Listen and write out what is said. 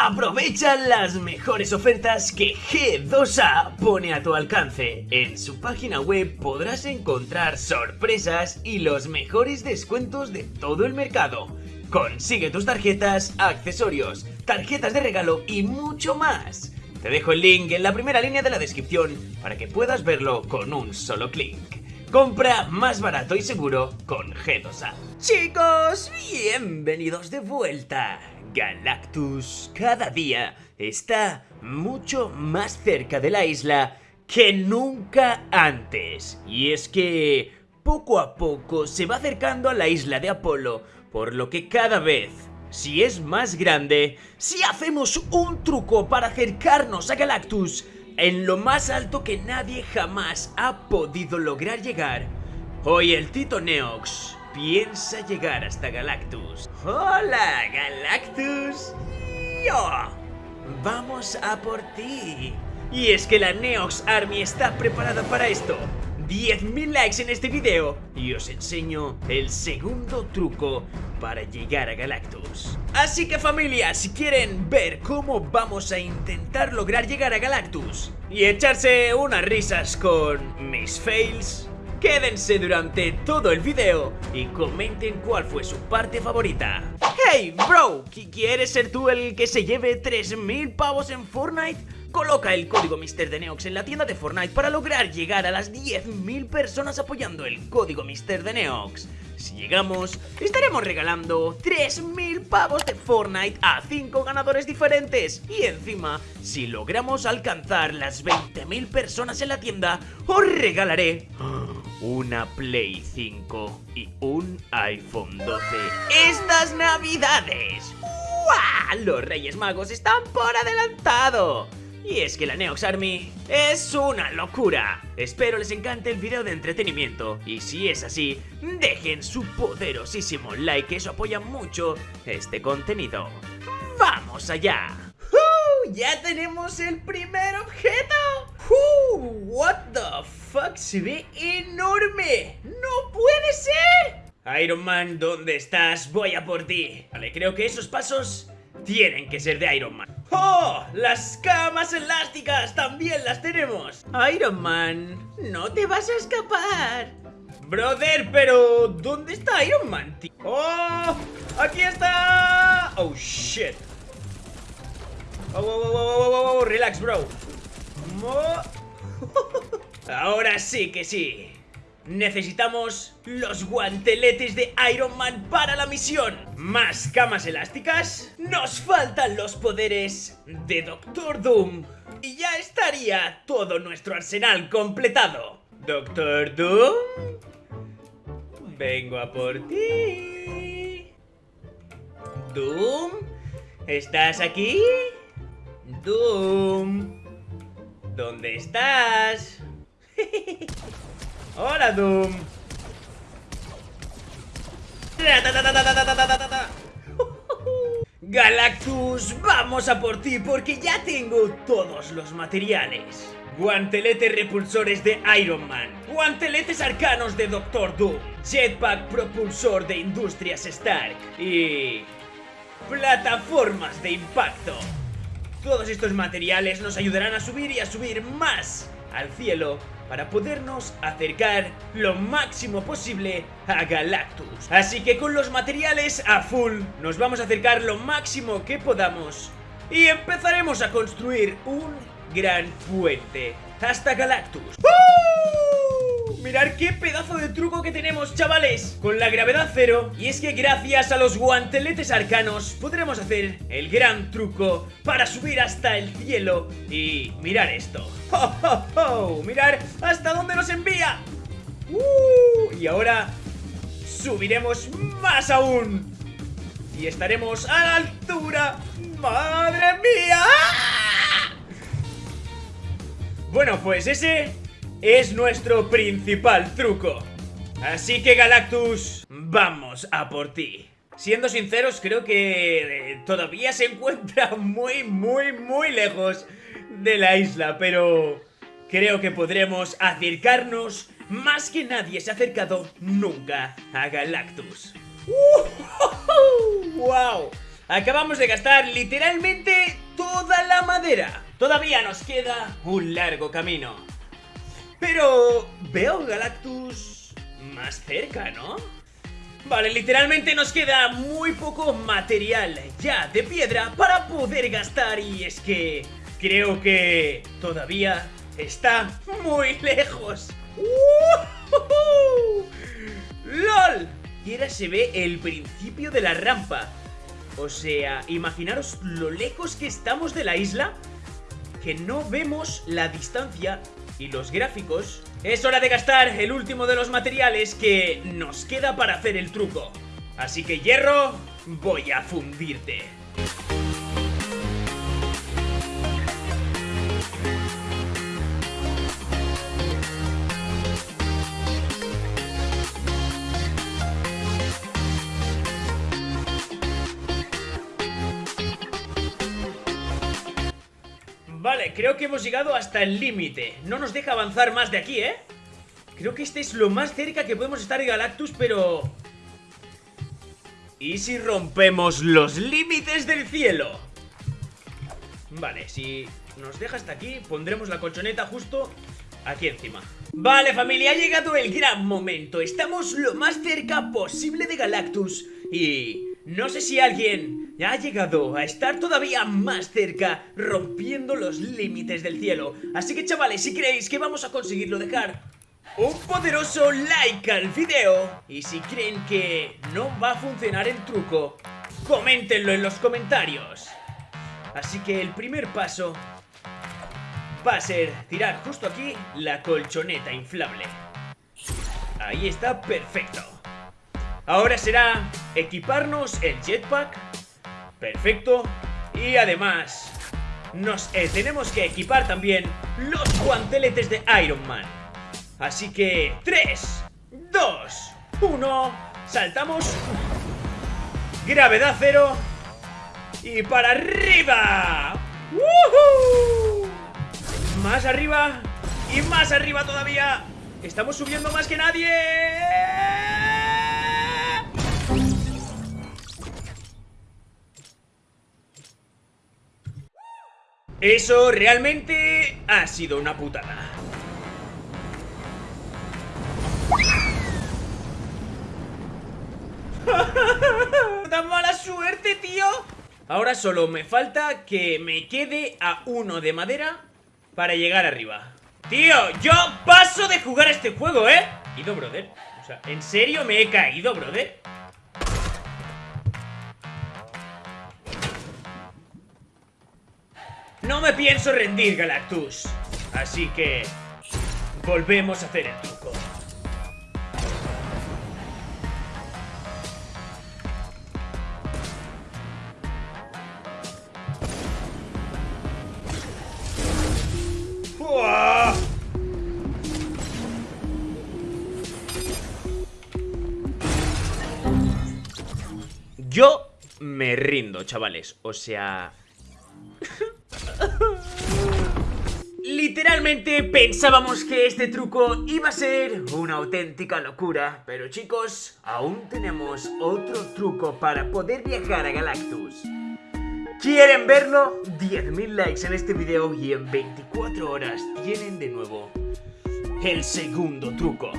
Aprovecha las mejores ofertas que G2A pone a tu alcance. En su página web podrás encontrar sorpresas y los mejores descuentos de todo el mercado. Consigue tus tarjetas, accesorios, tarjetas de regalo y mucho más. Te dejo el link en la primera línea de la descripción para que puedas verlo con un solo clic. Compra más barato y seguro con G2A. Chicos, bienvenidos de vuelta. Galactus cada día está mucho más cerca de la isla que nunca antes. Y es que poco a poco se va acercando a la isla de Apolo, por lo que cada vez, si es más grande, si hacemos un truco para acercarnos a Galactus en lo más alto que nadie jamás ha podido lograr llegar, hoy el Tito Neox piensa llegar hasta Galactus. ¡Hola, Galactus! ¡Yo! Vamos a por ti. Y es que la Neox Army está preparada para esto. 10.000 likes en este video y os enseño el segundo truco para llegar a Galactus. Así que familia, si quieren ver cómo vamos a intentar lograr llegar a Galactus y echarse unas risas con mis fails, Quédense durante todo el video y comenten cuál fue su parte favorita. Hey, bro, ¿quieres ser tú el que se lleve 3000 pavos en Fortnite? Coloca el código MrDeneox en la tienda de Fortnite para lograr llegar a las 10.000 personas apoyando el código MrDeneox. Si llegamos, estaremos regalando 3.000 pavos de Fortnite a 5 ganadores diferentes. Y encima, si logramos alcanzar las 20.000 personas en la tienda, os regalaré una Play 5 y un iPhone 12 estas navidades. ¡Uah! Los Reyes Magos están por adelantado. Y es que la Neox Army es una locura. Espero les encante el video de entretenimiento y si es así, dejen su poderosísimo like, eso apoya mucho este contenido. ¡Vamos allá! ¡Ya tenemos el primer objeto! ¡What the fuck! ¡Se ve enorme! ¡No puede ser! Iron Man, ¿dónde estás? Voy a por ti. Vale, creo que esos pasos tienen que ser de Iron Man. ¡Oh! ¡Las camas elásticas! ¡También las tenemos! Iron Man, no te vas a escapar. Brother, pero ¿dónde está Iron Man, tío? ¡Oh! ¡Aquí está! ¡Oh, shit! ¡Oh, oh, oh, oh, oh, oh! Relax, bro. Ahora sí que sí. Necesitamos los guanteletes de Iron Man para la misión. Más camas elásticas. Nos faltan los poderes de Doctor Doom. Y ya estaría todo nuestro arsenal completado. Doctor Doom. Vengo a por ti. Doom. ¿Estás aquí? Doom. ¿Dónde estás? ¡Hola, Doom! Galactus, vamos a por ti porque ya tengo todos los materiales. Guanteletes repulsores de Iron Man, guanteletes arcanos de Doctor Doom, jetpack propulsor de Industrias Stark y... plataformas de impacto. Todos estos materiales nos ayudarán a subir y a subir más al cielo para podernos acercar lo máximo posible a Galactus. Así que con los materiales a full nos vamos a acercar lo máximo que podamos y empezaremos a construir un gran puente hasta Galactus. Mirad qué pedazo de truco que tenemos, chavales Con la gravedad cero Y es que gracias a los guanteletes arcanos Podremos hacer el gran truco Para subir hasta el cielo Y mirar esto ¡Oh, oh, oh! Mirar hasta dónde nos envía ¡Uh! Y ahora Subiremos más aún Y estaremos a la altura ¡Madre mía! Bueno, pues ese es nuestro principal truco. Así que Galactus, vamos a por ti. Siendo sinceros, creo que eh, todavía se encuentra muy, muy, muy lejos de la isla, pero creo que podremos acercarnos más que nadie se ha acercado nunca a Galactus. ¡Wow! Acabamos de gastar literalmente toda la madera. Todavía nos queda un largo camino. Pero veo Galactus más cerca, ¿no? Vale, literalmente nos queda muy poco material ya de piedra para poder gastar y es que creo que todavía está muy lejos. ¡Lol! Y ahora se ve el principio de la rampa. O sea, imaginaros lo lejos que estamos de la isla que no vemos la distancia y los gráficos. Es hora de gastar el último de los materiales que nos queda para hacer el truco. Así que hierro, voy a fundirte. Vale, creo que hemos llegado hasta el límite No nos deja avanzar más de aquí, ¿eh? Creo que este es lo más cerca que podemos estar de Galactus, pero... ¿Y si rompemos los límites del cielo? Vale, si nos deja hasta aquí, pondremos la colchoneta justo aquí encima Vale familia, ha llegado el gran momento Estamos lo más cerca posible de Galactus Y no sé si alguien ha llegado a estar todavía más cerca, rompiendo los límites del cielo. Así que chavales, si creéis que vamos a conseguirlo, dejar un poderoso like al video. Y si creen que no va a funcionar el truco, coméntenlo en los comentarios. Así que el primer paso va a ser tirar justo aquí la colchoneta inflable. Ahí está, perfecto. Ahora será equiparnos el jetpack. Perfecto. Y además, nos eh, tenemos que equipar también los guanteletes de Iron Man. Así que 3, 2, 1, saltamos. Gravedad cero. Y para arriba. Más arriba. Y más arriba todavía. Estamos subiendo más que nadie. Eso realmente ha sido una putada. ¡Tan mala suerte, tío! Ahora solo me falta que me quede a uno de madera para llegar arriba. Tío, yo paso de jugar este juego, ¿eh? Ido, brother. O sea, ¿en serio me he caído, brother? No me pienso rendir, Galactus. Así que... Volvemos a hacer el truco. Yo me rindo, chavales. O sea... Literalmente pensábamos que este truco iba a ser una auténtica locura, pero chicos, aún tenemos otro truco para poder viajar a Galactus. ¿Quieren verlo? 10.000 likes en este video y en 24 horas tienen de nuevo el segundo truco.